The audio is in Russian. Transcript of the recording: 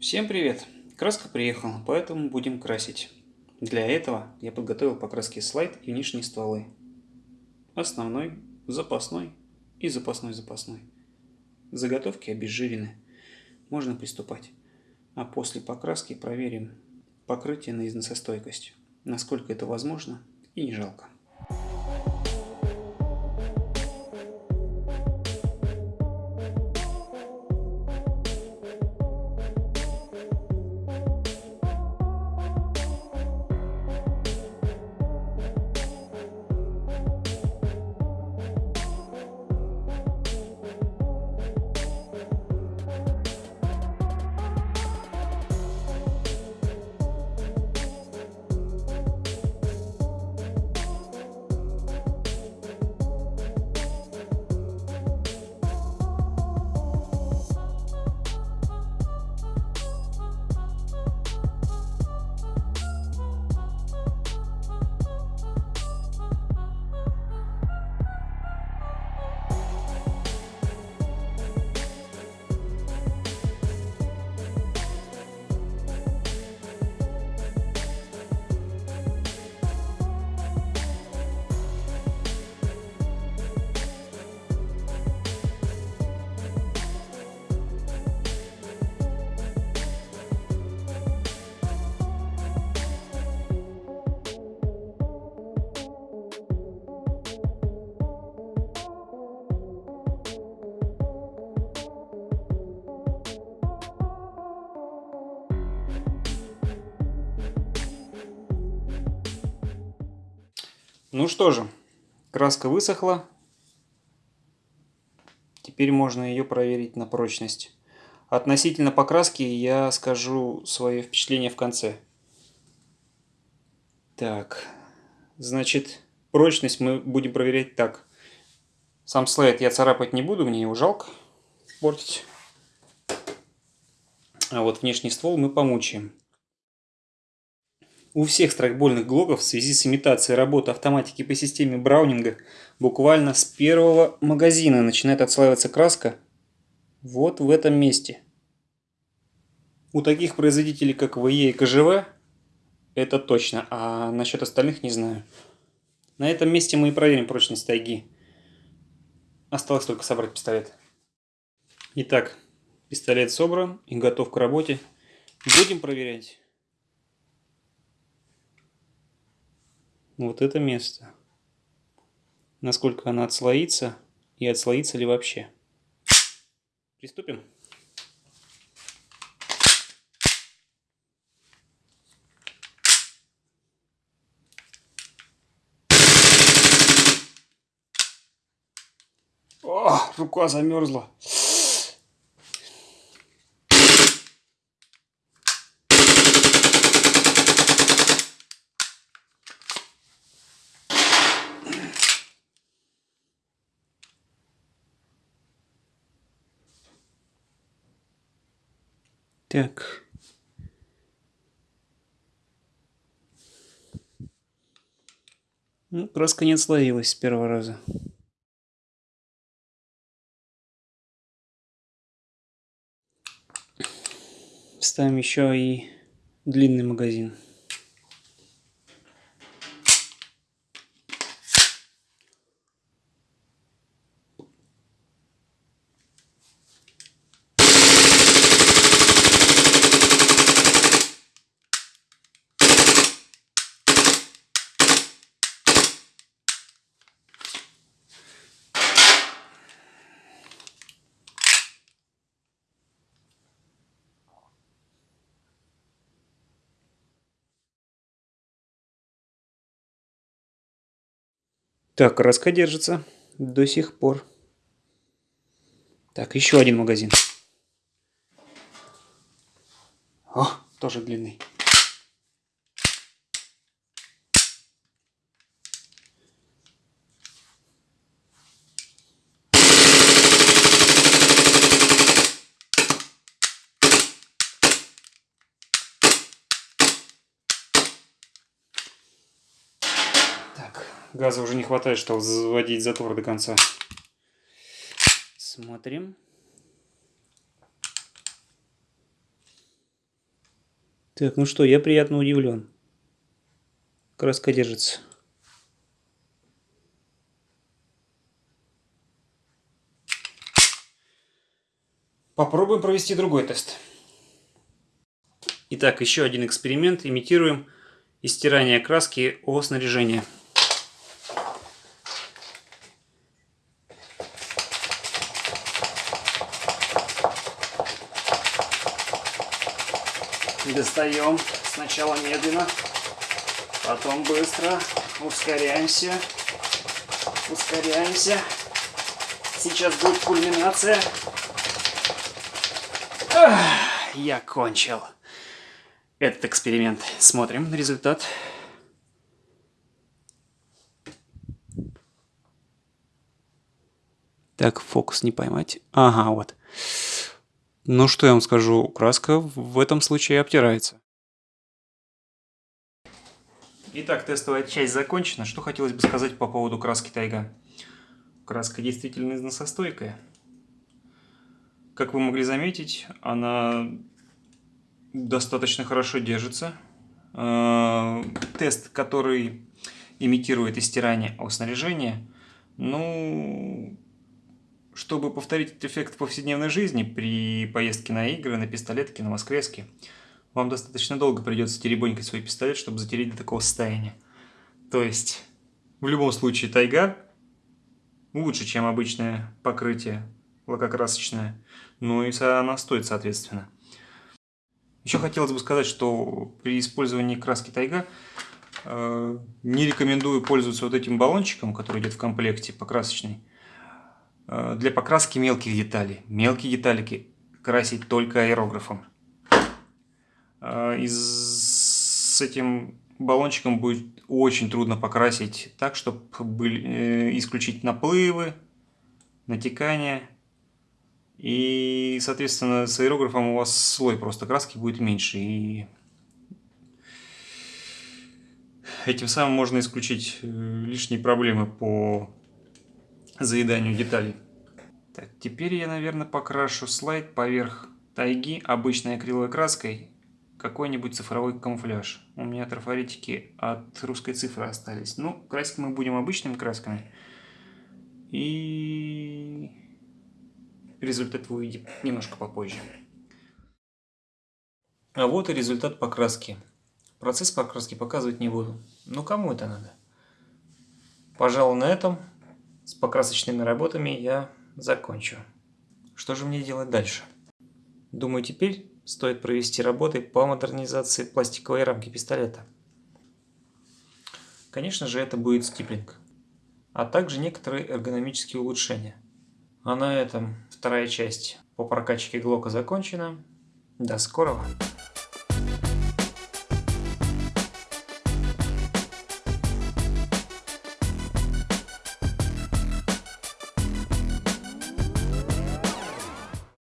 Всем привет! Краска приехала, поэтому будем красить. Для этого я подготовил покраски слайд и внешние стволы. Основной, запасной и запасной-запасной. Заготовки обезжирены. Можно приступать. А после покраски проверим покрытие на износостойкость. Насколько это возможно и не жалко. Ну что же, краска высохла. Теперь можно ее проверить на прочность. Относительно покраски я скажу свое впечатление в конце. Так, значит, прочность мы будем проверять так. Сам слайд я царапать не буду, мне его жалко портить. А вот внешний ствол мы помучаем. У всех страйкбольных глоков в связи с имитацией работы автоматики по системе Браунинга буквально с первого магазина начинает отслаиваться краска вот в этом месте. У таких производителей, как ВЕ и КЖВ, это точно, а насчет остальных не знаю. На этом месте мы и проверим прочность тайги. Осталось только собрать пистолет. Итак, пистолет собран и готов к работе. Будем проверять. Вот это место. Насколько она отслоится и отслоится ли вообще. Приступим. О, рука замерзла. Так. Ну, краска не отслоилась с первого раза. Ставим еще и длинный магазин. Так, краска держится до сих пор. Так, еще один магазин. О, тоже длинный. Газа уже не хватает, чтобы заводить затвор до конца. Смотрим. Так, ну что, я приятно удивлен. Краска держится. Попробуем провести другой тест. Итак, еще один эксперимент. Имитируем истирание краски о снаряжение. Достаем сначала медленно, потом быстро, ускоряемся, ускоряемся. Сейчас будет кульминация. Я кончил этот эксперимент. Смотрим результат. Так, фокус не поймать. Ага, вот. Ну, что я вам скажу, краска в этом случае обтирается. Итак, тестовая часть закончена. Что хотелось бы сказать по поводу краски Тайга? Краска действительно износостойкая. Как вы могли заметить, она достаточно хорошо держится. Э, тест, который имитирует истирание о снаряжении, ну, чтобы повторить этот эффект в повседневной жизни при поездке на игры, на пистолетке, на воскреске, вам достаточно долго придется теребонькать свой пистолет, чтобы затереть до такого состояния. То есть, в любом случае, тайга лучше, чем обычное покрытие лакокрасочная. Ну и она стоит, соответственно. Еще хотелось бы сказать, что при использовании краски тайга э, не рекомендую пользоваться вот этим баллончиком, который идет в комплекте покрасочный, для покраски мелких деталей. Мелкие деталики красить только аэрографом. Э, и с этим баллончиком будет очень трудно покрасить так, чтобы были, э, исключить наплывы, натекания и, соответственно, с аэрографом у вас слой просто краски будет меньше. И этим самым можно исключить э, лишние проблемы по заеданию деталей. Так, теперь я, наверное, покрашу слайд поверх тайги обычной акриловой краской какой-нибудь цифровой камуфляж. У меня трафаретики от русской цифры остались. Ну, красить мы будем обычными красками. И Результат вы увидите немножко попозже. А вот и результат покраски. Процесс покраски показывать не буду. Но кому это надо? Пожалуй, на этом с покрасочными работами я закончу. Что же мне делать дальше? Думаю, теперь стоит провести работы по модернизации пластиковой рамки пистолета. Конечно же, это будет стиплинг, а также некоторые эргономические улучшения. А на этом вторая часть по прокачке Глока закончена. До скорого!